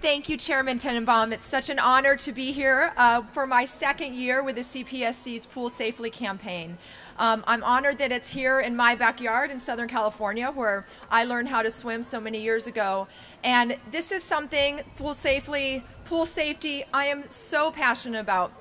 Thank you, Chairman Tenenbaum. It's such an honor to be here uh, for my second year with the CPSC's Pool Safely campaign. Um, I'm honored that it's here in my backyard in Southern California where I learned how to swim so many years ago. And this is something, pool safely, pool safety, I am so passionate about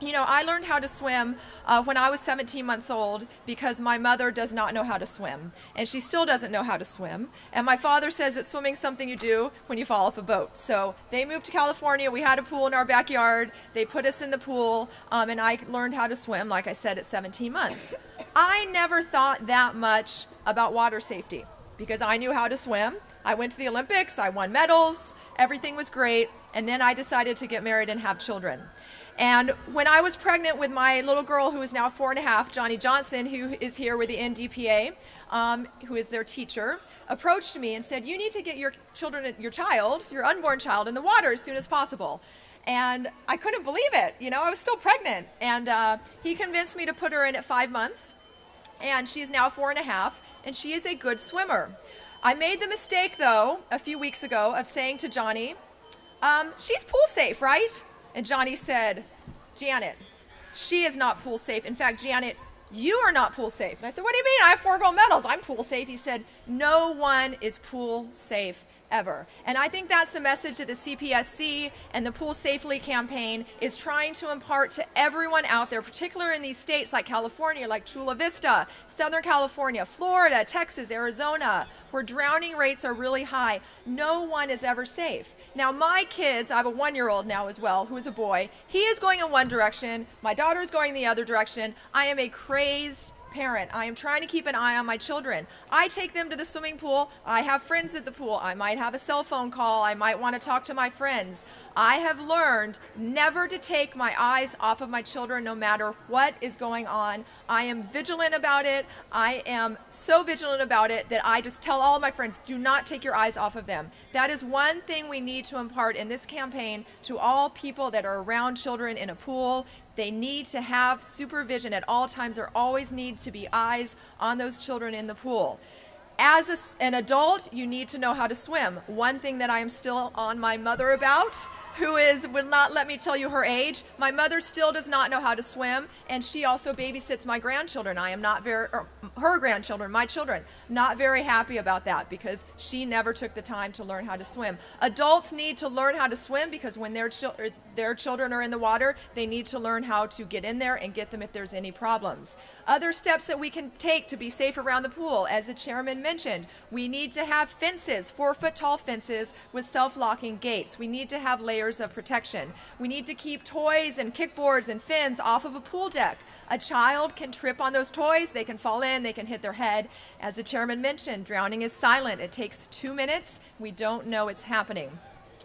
you know, I learned how to swim uh, when I was 17 months old because my mother does not know how to swim, and she still doesn't know how to swim. And my father says that swimming's something you do when you fall off a boat. So they moved to California. We had a pool in our backyard. They put us in the pool, um, and I learned how to swim, like I said, at 17 months. I never thought that much about water safety because I knew how to swim. I went to the Olympics, I won medals, everything was great, and then I decided to get married and have children. And when I was pregnant with my little girl, who is now four and a half, Johnny Johnson, who is here with the NDPA, um, who is their teacher, approached me and said, "You need to get your children, your child, your unborn child, in the water as soon as possible." And I couldn't believe it. You know, I was still pregnant, and uh, he convinced me to put her in at five months. And she's now four and a half, and she is a good swimmer. I made the mistake, though, a few weeks ago, of saying to Johnny, um, "She's pool safe, right?" And Johnny said, Janet, she is not pool safe. In fact, Janet, you are not pool safe. And I said, What do you mean? I have four gold medals. I'm pool safe. He said, No one is pool safe ever. And I think that's the message that the CPSC and the Pool Safely campaign is trying to impart to everyone out there, particularly in these states like California, like Chula Vista, Southern California, Florida, Texas, Arizona, where drowning rates are really high. No one is ever safe. Now, my kids, I have a one year old now as well, who is a boy. He is going in one direction, my daughter is going the other direction. I am a crazed parent. I am trying to keep an eye on my children. I take them to the swimming pool. I have friends at the pool. I might have a cell phone call. I might want to talk to my friends. I have learned never to take my eyes off of my children no matter what is going on. I am vigilant about it. I am so vigilant about it that I just tell all my friends do not take your eyes off of them. That is one thing we need to impart in this campaign to all people that are around children in a pool. They need to have supervision at all times. There always needs to be eyes on those children in the pool. As a, an adult, you need to know how to swim. One thing that I am still on my mother about who is will not let me tell you her age. My mother still does not know how to swim, and she also babysits my grandchildren. I am not very er, her grandchildren, my children, not very happy about that because she never took the time to learn how to swim. Adults need to learn how to swim because when their children er, their children are in the water, they need to learn how to get in there and get them if there's any problems. Other steps that we can take to be safe around the pool, as the chairman mentioned, we need to have fences, four foot tall fences with self locking gates. We need to have layers layers of protection. We need to keep toys and kickboards and fins off of a pool deck. A child can trip on those toys, they can fall in, they can hit their head. As the chairman mentioned, drowning is silent. It takes two minutes. We don't know it's happening.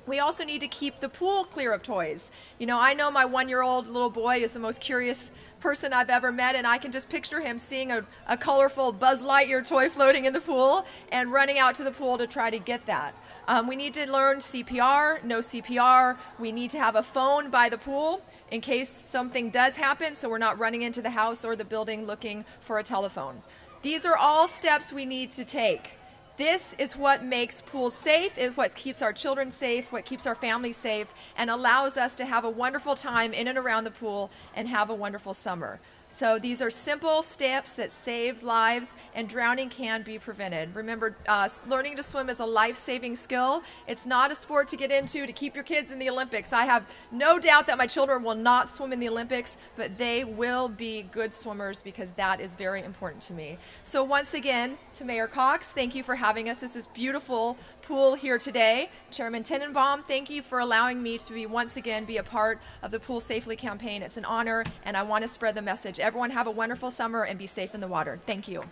We also need to keep the pool clear of toys. You know, I know my one year old little boy is the most curious person I've ever met, and I can just picture him seeing a, a colorful Buzz Lightyear toy floating in the pool and running out to the pool to try to get that. Um, we need to learn CPR, no CPR. We need to have a phone by the pool in case something does happen so we're not running into the house or the building looking for a telephone. These are all steps we need to take. This is what makes pools safe, is what keeps our children safe, what keeps our families safe, and allows us to have a wonderful time in and around the pool and have a wonderful summer. So these are simple steps that save lives, and drowning can be prevented. Remember, uh, learning to swim is a life-saving skill. It's not a sport to get into to keep your kids in the Olympics. I have no doubt that my children will not swim in the Olympics, but they will be good swimmers because that is very important to me. So once again, to Mayor Cox, thank you for having us. This is beautiful pool here today. Chairman Tenenbaum, thank you for allowing me to be once again be a part of the Pool Safely campaign. It's an honor, and I want to spread the message. Everyone have a wonderful summer and be safe in the water. Thank you.